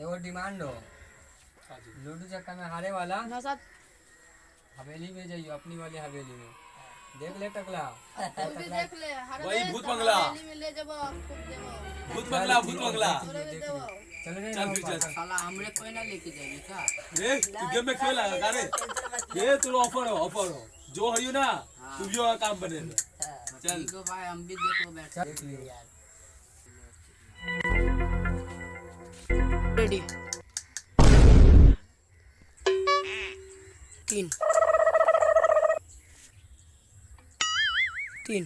एगो डिमांड हो। लूडो चक्का में हारे वाला। ना साथ। हवेली में जाइयो अपनी वाली हवेली में। देख ले टकला। देख ले वही भूत बंगला। हवेली में ले जाबो खूब देबो भूत बंगला भूत बंगला। चलो रे चल फिर चल। साला हमरे कोई ना लेके जाएगी का ए तू गेम में क्यों लगा का रे। ये तो ऑफ़र हो ऑफ़र हो। जो है ना तू जो काम बने चल। है भाई हम भी देखो बैठ देख लियो। रेडी तीन तीन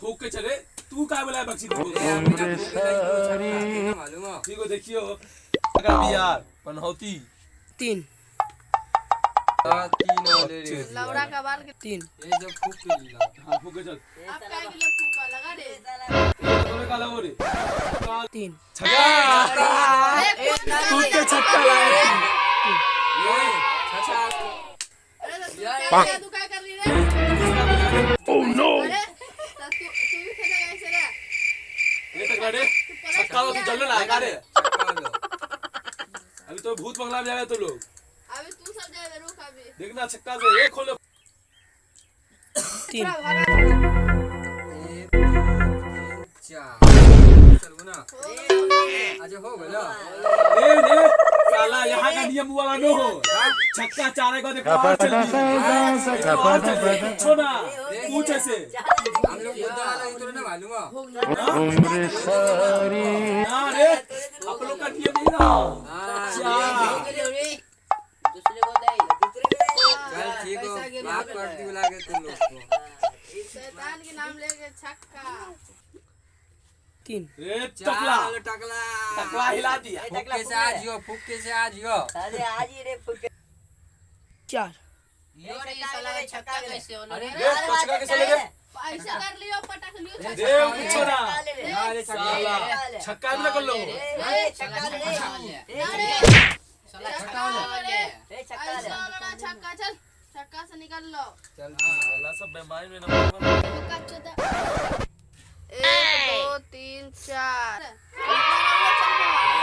फूक के चले। तू क्या बोला ठीक हो देखियो। पनौती। तीन तीन वाले लौड़ा का बाल के तीन। ये जो फूक के लीला हाँ फूक के चल। आप काय के लिए फूका लगा रे तोरे काला हो रे तीन। छक्का। फूक के छक्का लाए ये छछा अरे तो तू क्या कर रही रे ओह नो अरे तो तू तू भी रे ये तक रे छक्का तो रे अभी तो भूत बंगला में जाए तो लोग अभी तू सब जाए रुक अभी देखना छक्का से एक खोलो तीन हो साला यहाँ का नियम नो हो छक्का चारे को देखो छोड़ा पूछे से हम लोग बुद्धा वाला उतरो ना मालूम हो आप लोग का नियम नहीं ना अच्छा ठीक हो माफ़ कर दी बुला के तुम लोग को। शैतान के नाम लेके छक्का। तीन रे टकला। टकला। टकला हिला दिया। फुक्के से आज यो फुक्के से आज यो अरे आज ही रे फुट चार। यो रे साला का छक्का कैसे होना रे रे टचका कैसे लगे? ऐसा कर लियो पटक लियो दे पूछो ना। अरे साला छक्का भी कर लो। ए छक्का ले साला छक्का वाले ए छक्का ले ना छक्का चल। छक्का से निकल लो। चल सब बीमारी में नंबर एक दो तीन चार।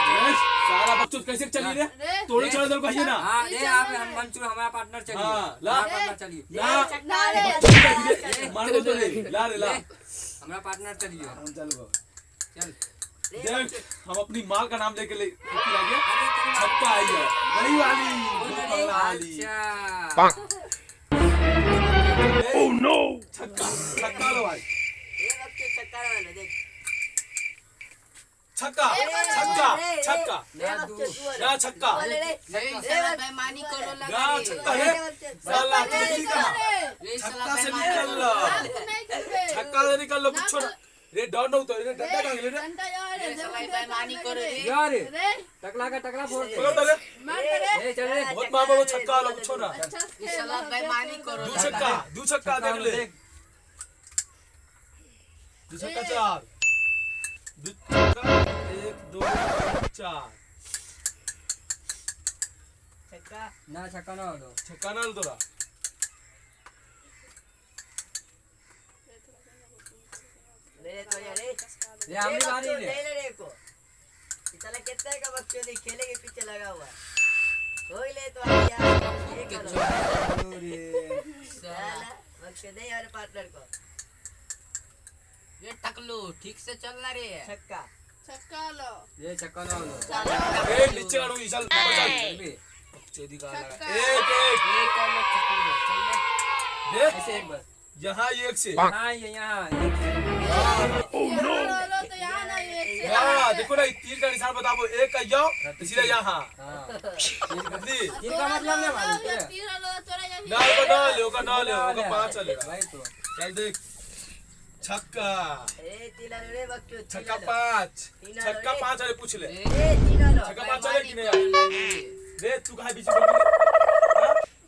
रे साला बच्चों कैसे चली रे? रे। तोड़े चढ़ दल कहिए ना। हाँ दे आप हम मंचूर हमारा पार्टनर चलिए। हाँ, ला। हमारा पार्टनर चलिए। ला। छक्का ले मार दो तो ले ला रे ला। हमारा पार्टनर चलिए। हम चल वो चल। हम अपनी माल का नाम लेके ले लेके आ गया छक्का आई है। वही वाली। बंगला वाली। ओह नो छक्का छक्का लो भाई। छक्का ले देख छक्का छक्का। छक्का। ना छक्का। बेईमानी करो ना लगा रे। छक्का है साला तू ठीक है रे साला छक्का से बेईमानी निकल लो नहीं खेलते छक्का से निकल लो कुछ छोड़ रे डाउन हो तो रे डंडा कहाँ गिरे रे घंटा यार रे साला बेईमानी करो रे यार रे टकला का टकला फोड़ दे पकड़ तो रे मार करे ए चल रे। बहुत मार वो छक्का लो कुछ ना। अच्छा रे साला बेईमानी करो दू छक्का दू छक्का देख ले। दू छक्का चार। दू छक्का एक दो चार। छक्का। ना छक्का ना हो छक्का ना तोरा ले तो यार रे। ये हमारी बारी ले रे ले को। इतना कितना का बच्चों देख खेले के पीछे लगा हुआ हो। ले तो आ ये करो। साला बच्चे दे यार पार्टनर को। ये टकलू ठीक से चलना रे। छक्का। छक्का लो। ये छक्का ना हो ए नीचे करो चल। चल चल भी का लगा एक एक। ये कर लो टकलू चल ले ऐसे एक बार। यहाँ एक से। हाँ ये यहाँ तो यहाँ ना ये एक से। हाँ देखो ना तीर का निशान बताओ एक का यो सीधा यहाँ। हाँ। बदली तीन का मतलब ना मालूम तेरा तोरा यही ना होगा ना ले होगा ना ले होगा पाँच चलेगा। तो। चल देख। छक्का। छक्का पाँच। छक्का पाँच अरे पूछ ले। छक्का पाँच चले कि नहीं रे तू कहाँ बीच में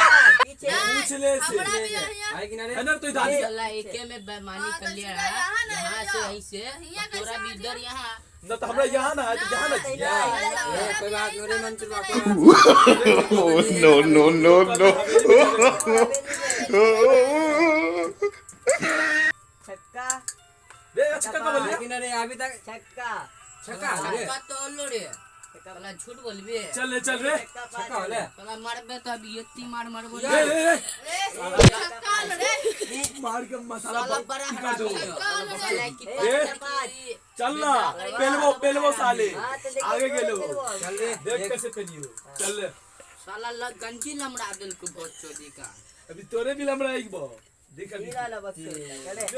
पूछले से हमरा भी यहाँ आए किनारे है ना तो दादी एके में बेईमानी हाँ, कर तो लिया यहाँ ना, यहाँ से यहाँ। और तोरा भी इधर यहाँ न तो हमरा यहाँ ना तो यहाँ ना कोई बात नहीं रे बात Oh, no, no, no, no. छक्का रे छक्का कब आए लिया किनारे अभी तक छक्का। छक्का। रे छक्का तो लो रे। छक्का। साला झूठ बोलबे। चल रे चल रे। छक्का छक्का होले साला मारबे तो अभी एक मार मारबो रे। रे रे छक्का लो रे। मार के मसाला साला बड़ा कर दो। ए, चल ना। पेलवो पेलवो साले। हाँ, तो आगे बोलो, गेलो चल रे देख कैसे पेनियो चल रे। साला लग गंजी लमड़ा दिल को बहुत चोदी का। अभी तोरे भी लमड़ा एक बो। देख अभी ला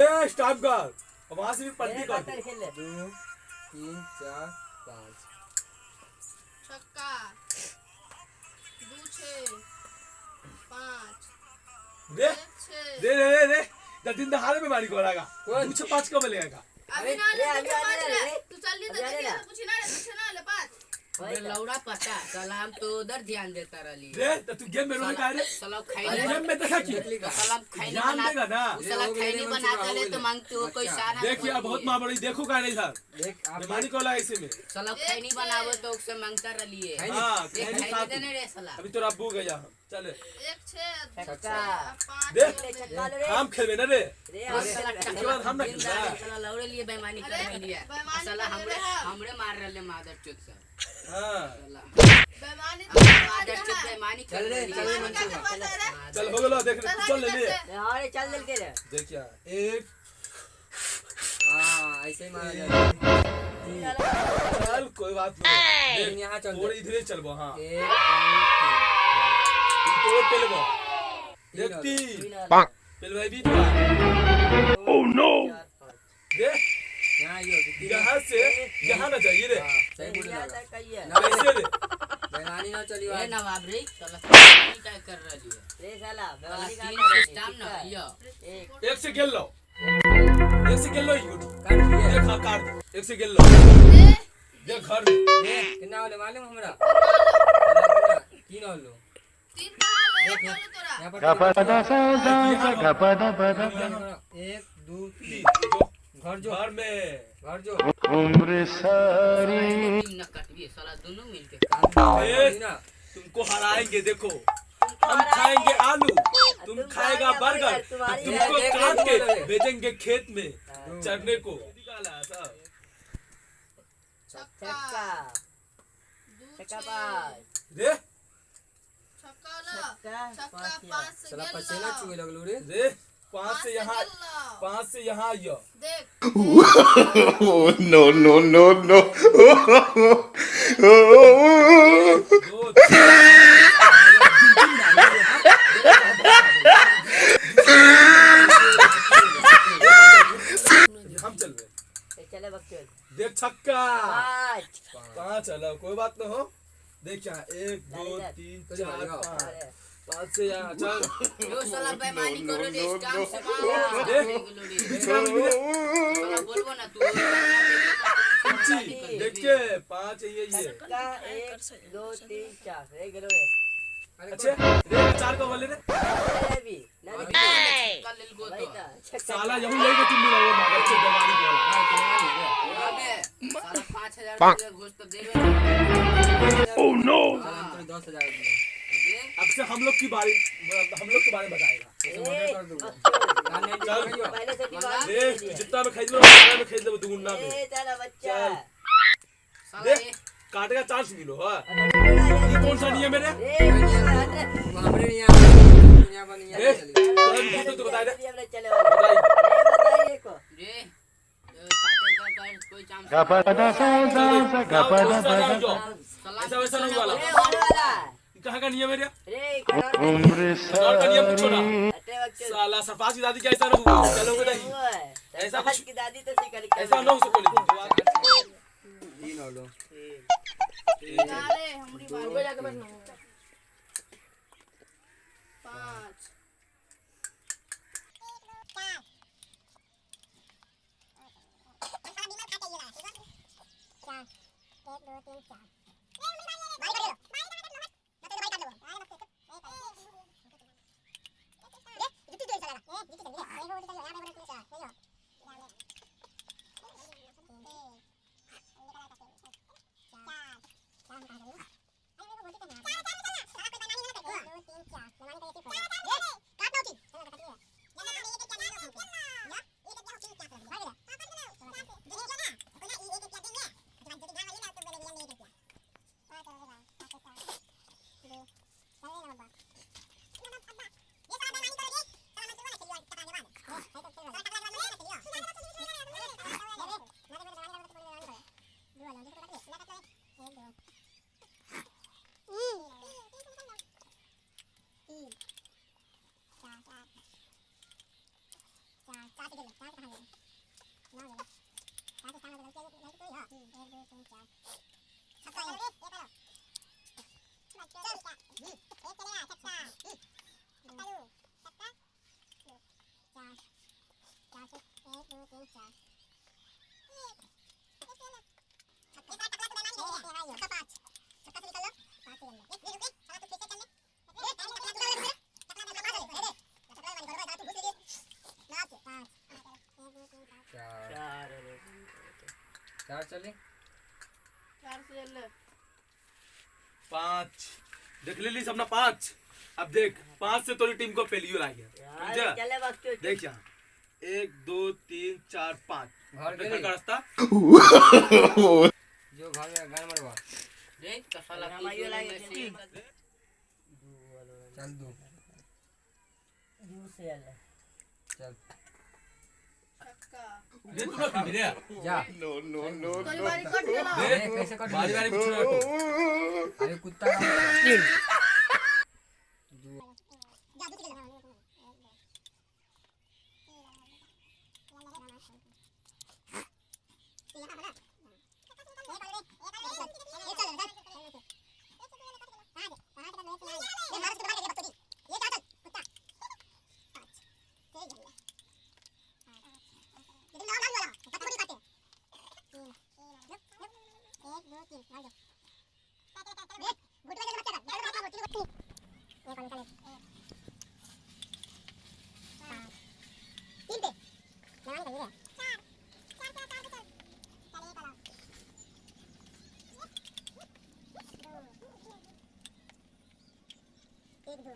ए स्टॉप कर। वहाँ से भी पलटी कर खेल ले। दो तीन चार पाँच। छक्का। दो छः पाँच। दे। दे दे दे दे। द दिन दहाड़े में मारी कोरागा कुछ पाँच कब लेगा अभी ना ले तू तू चल ली तो कुछ ना ले कुछ ना ले पाँच। लौड़ा पता साला हम तो उधर ध्यान देता रहली। रे तो तू गेम में रोने का रे? साला अरे गेम में देखा की? साला खैनी ध्यान बना देगा ना। साला ये हो गया, खैनी ये बना मंचूर ले तो मांगते हो कोई। सारा देखिए बहुत माँ बड़ी देखो का नहीं देख को में। साला बनावो तो उससे माँगता? हाँ। देने रे साला अभी तो अब्बू गया हम चल। एक छः छक्का। छः पाँच दे। ले। छक्का रे हम खेलवे ना रे। रे और अरे, साला उसके बाद हम ना खेलना। लौड़े लिए बेईमानी कर अरे, रहलिए साला हमरे हमरे मार रहले मादर चोद से। हाँ। बेईमानी तो बेईमानी चल रे, चल रे, है। चल हो गलो देख चल ले ले। रे, हाँ चल चल के रे देखिए एक। हाँ ऐसे ही मारा चल कोई बात नहीं। यहाँ चल और इधर ही चलबो हाँ। एक भी तो Oh। यहाँ ये से यहाँ ना जाइए रे। हाँ, ना कैसे रे। बेमानी ना चली ए नवाब रे साला क्या कर रहली है रे साला बेवानी का रही सिस्टम ना है यो एक एक से खेल लो। एक से खेल लो ही गुटी काट दिए हाँ काट। एक से खेल लो। ए, देख घर ए, कितना होले मालूम हमरा? कितना? तीन एक दो तीन घर जो घर में घर जो दोनों मिलके तुमको हराएँगे देखो हम खाएँगे आलू। तुम खाएगा बर्गर तुमको काट के। भेजेंगे खेत में चरने को निकाला ऐसा साला पसीना लो चुए लगलो रे। रे पाँच पाँच से यहाँ पाँच से यहाँ आइयो। देख। Oh no no no no Oh दो तीन हम चल रहे ए, चले बक्सो देख छक्का पाँच पाँच चलो कोई बात ना हो देख यहाँ एक दो तीन चलिए, चार चलिए। पाँच अरे, पाँच से यहाँ चल जो तू पाँच ये ये एक दो तीन चार रे गेलो रे अच्छे रे चार का बोले रे अरे भी ना अभी देखी। छक्का लेल गो भाई तो ता, छक्का साला यही के तुम मिला वो मागर से दवानी को वाला अबे साला 5000 तो देबे Oh no! दस हज़ार अब से हम लोग की बारे हम लोग के बारे में बताएगा ऐसे ए, मर्डर कर दूँगा। बक्सो। कान नहीं चल। दिखाइयो पहले से डिमांड रे दे दिया। जितना में खरीद लो उतना में खरीद लो दुगुना में ए, तेरा बच्चा चल। साला देख ये काटे का चांस मिलो हाँ। ये ये कौन सा नियम है रे? ए, हट रे। वो हमरे नहीं यहाँ यहाँ पर नहीं रे यहाँ चली तो हम खुद तो बता दे अभी हमने चले वाले। बताइए ए, बताइए को रे अ, काटे का कर कोई chance gapada sa sa sa gapada pada सलाम ऐसा वैसा नहीं वाला ए, होने वाला है। ये कहाँ का नियम है रे रे, करोड़ umri और का नियम पूछो ना हटे वक्त साला सरपास की दादी क्या ऐसा ना हुआ चलोगे नहीं हुआ है। ऐसा सरपंच कुछ- की दादी तो सिकल के ऐसा ना हो सको लेकिन तीन और लो अरे हमारी बारी जाके बैठना पाँच चार. चार चले? चार से चल पाँच. देख ले ली सबना पाँच. अब देख पाँच से तोरी टीम को पहली आ गया। देख यहाँ। एक दो तीन चार पाँच। घर का रास्ता? जो घर में घर मरवा। देख तो साला हमारी वाला चल दू। दूर से चल। दे तू ना दे। जा। नो नो नो तोरी बारी कट गेला दे। ए, कैसे कट बारी बारी पूछ रहा को अरे कुत्ता। जादू का तीन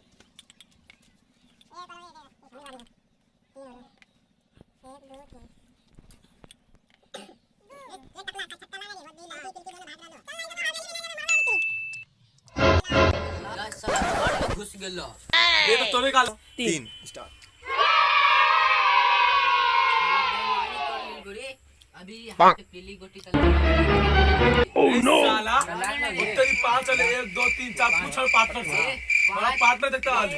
ला साला घर में घुस गेलो ये तो तोरे का तीन अभी यहाँ पे पीली गोटी का साला लाइन में घे। तेरी चले एक दो तीन चार पूछ पार्टनर से बड़ा पार्टनर देखता आज। तो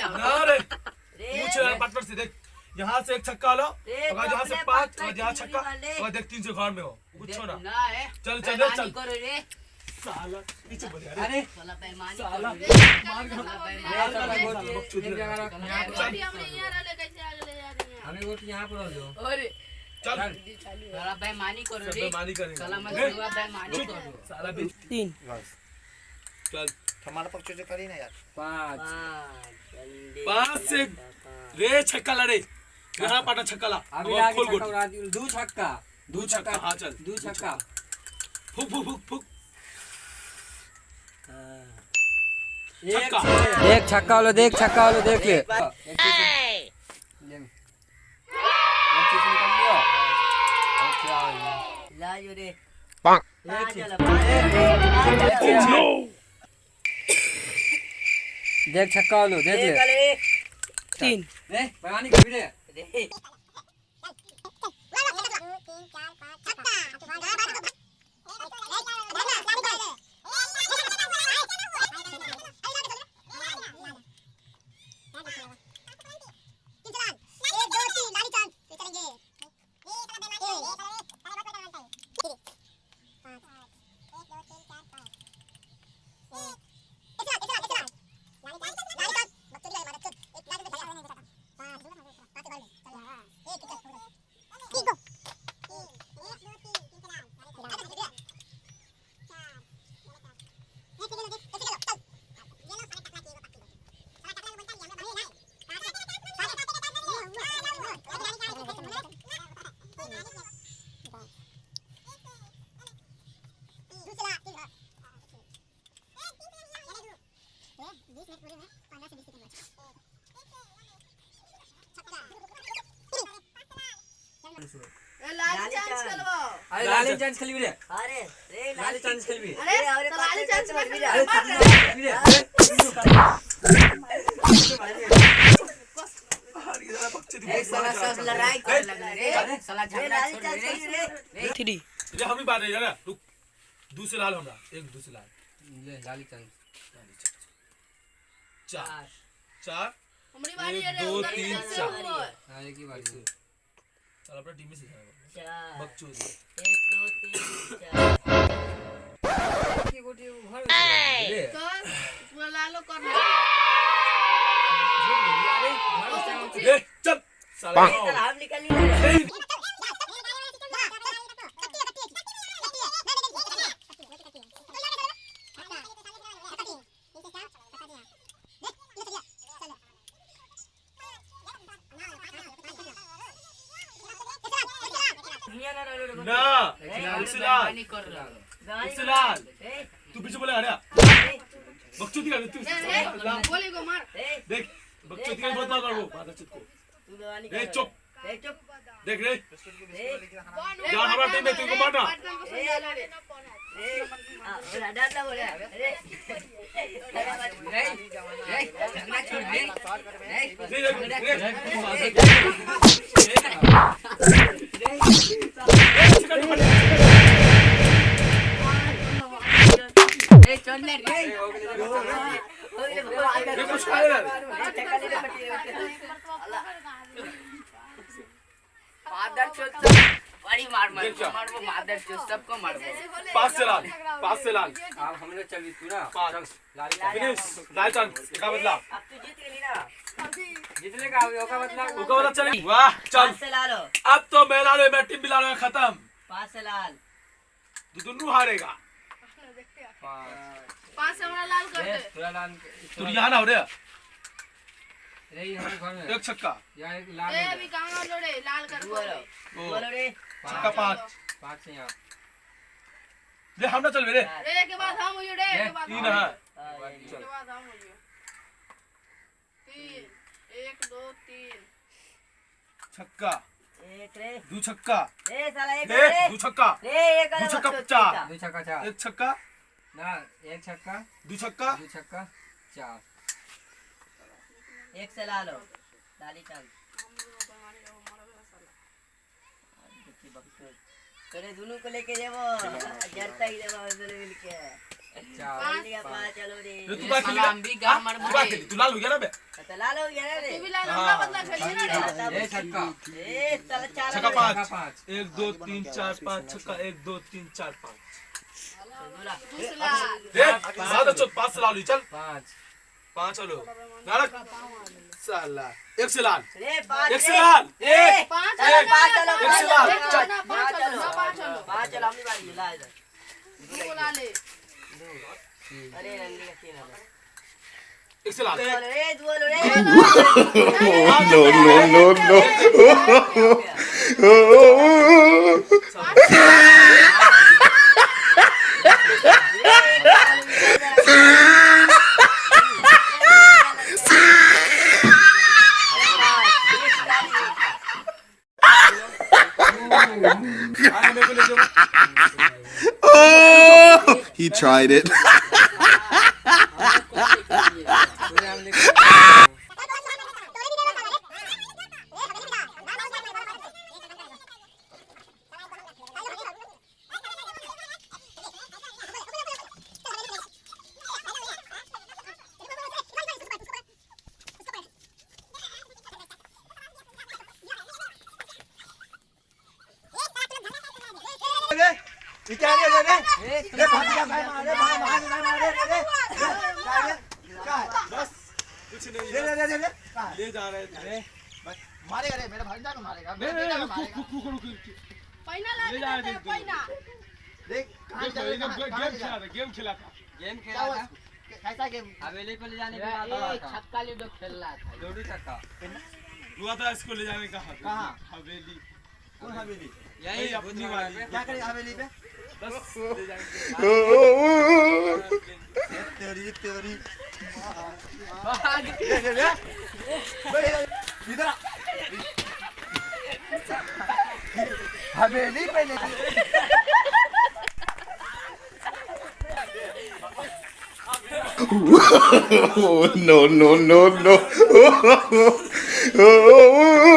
यहाँ ना रे पूछ पार्टनर से देख यहाँ से एक छक्का लो अगर यहाँ से पाँच अगर यहाँ छक्का अगर देख तीन से घर में हो। पूछो ना। चल, चल, चल। साला पीछे बढ़ जा अरे साला बेईमानी साला करो रे। यार साला गोटी बकचोदी एक जगह रख यहाँ पर गोटी हमने यहाँ डाले कैसे आगे ले जा रही हैं। हमें गोटी यहाँ पर रख। दो अरे चल। साला बेईमानी करो रे। बेईमानी करेंगे। साला मैं ए, बेईमानी करो। साला तीन। चल। हमारा पक्ष से करी ना यार। पाँच। पाँच से रे छक्का लड़े। यहाँ पाटा छक्का ला। अभी आगे छक्का उड़ा दी। दू छक्का। दू छक्का। हाँ, चल। दू छक्का। फुक फुक फुक फुक। एक छक्का। वालो देख छक्का वालो देख ले। अच्छा लाजो रे. पाँच। चलो छक्का चलो देख छक्का वालो। देख। एक ले वाले तीन अरे लाली चांस खेलबी रे। अरे रे लाली चांस खेलबी। अरे अरे, अरे, तो लाली पाँच चांस मिनट में में मार खेल रहे। खेलबी रे एक साला सब लड़ाई कर लगा रे। साला झगड़ा लाली छोड़ चाल रे खेली रे हम ही बात है ना रुक। दूसरे लाल हमरा एक दूसरे लाल। ले लाली चांस चार। चार। हमारी बारी है रे दो, तीन, चार। हाँ एक ही बारी। है चल अपना टीम में से जाएगा बकचोदी एक दो तीन चार की गोटी घर में ले तो पूरा लालो कर ले ले चल साला हम निकल नहीं रहे ना दूसरे लाल नहीं कर रहा दूसरे लाल ए, तू पीछे बोले हटा ए, बकचोदी कर तू रे रे गोली को मार ए, देख बकचोदी का बहुत बात मारो बात चुप को तू दवानी ए कर। चुप ए, चुप देख रे ए, जान हमारा टीम में तुमको मारना पार्टनर को रे अरे रे रे रे रे रे रे रे रे रे ये मार मार। मार वो मादर चोद सबको मार पास से लाल पास से लाल। अब हम लोग चल तू ना। पाँच लाली चांस फिनिश लाल चाँद का बदला। अब तू जीत गई ना। जीतने का होगा मतलब उनका बदला चले। वाह चल। पाँच से लालो अब तो मेरा ले मैं टीम बिला खत्म। पाँच से लाल। तू दोनों हारेगा। पाँच से हमारा लाल कर दे। लाल तू यहाँ ना हो रे। रे हम घर में। एक छक्का। यहाँ एक लाल ए अभी कहाँ लो रे लाल कर बोलो। दे बोलो रे। छक्का पाँच। पाँच। से यहाँ ले हम ना चल मेरे। रे के बाद हम हुई रे के बाद तीन है हाँ, के बाद हम तीन एक दो तीन। छक्का। दो छक्का। ए साला एक रे। दो छक्का। रे एक दो छक्का चार। दो छक्का चार। एक छक्का। ना एक छक्का। दो छक्का। दो छक्का। चार। एक से लालो लाली चाल करे दोनों को लेके जाओ जरता ही जाओ दोनों मिलके चलो रे। तू बात हम भी गाँव मार तू बात तू लाल हो गया ना बे? तो लालो गया रे। तू भी लाल हमरा बदला खेली ना रे? ये छक्का। ए साला चार छक्का। पाँच पाँच। एक दो तीन चार पाँच छक्का। एक दो तीन चार पाँच। बोला दूसरा। रे सात अच्छो पाँच लाल चल। पाँच। पाँच चलो नारक। साला एक से लाल रे पाँच एक से रे। लाल एक पाँच एक, पाँच चलो एक से पाँच लाल, चलो। ना पाँच चलो ना पाँच चलो अपनी बारी ला इधर दो ला ले अरे रंगी का तीन है एक से लाल बोलो रे बोलो रे no, no, no, no. Oh, he tried it. ले जा रहे थे कैसा गेम हवेली को ले जाने के बाद छक्का लूडो खेल रहा था जोड़ी छक्का हुआ था इसको ले जाने का हवेली। कहाँ? हवेली कौन हवेली यही अपनी वाली क्या करेगा हवेली पे बस ले जाएँगे तेरी तेरी भाग इधर आ। हवेली पे ले Oh, no, no, no, no.